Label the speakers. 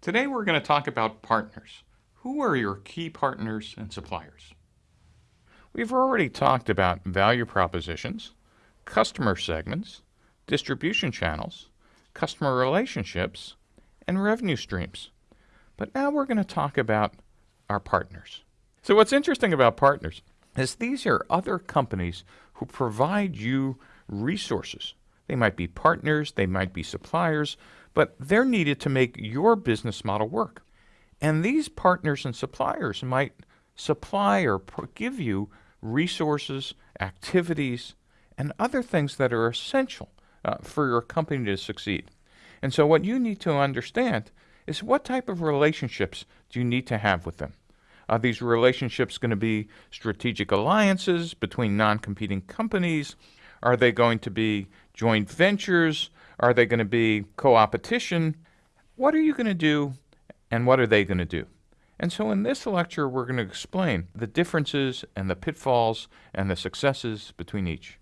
Speaker 1: Today we're going to talk about partners. Who are your key partners and suppliers? We've already talked about value propositions, customer segments, distribution channels, customer relationships, and revenue streams. But now we're going to talk about our partners. So what's interesting about partners is these are other companies who provide you resources. They might be partners, they might be suppliers, but they're needed to make your business model work. And these partners and suppliers might supply or give you resources, activities, and other things that are essential uh, for your company to succeed. And so, what you need to understand is what type of relationships do you need to have with them? Are these relationships going to be strategic alliances between non competing companies? Are they going to be joint ventures? Are they going to be co opetition? What are you going to do and what are they going to do? And so in this lecture, we're going to explain the differences and the pitfalls and the successes between each.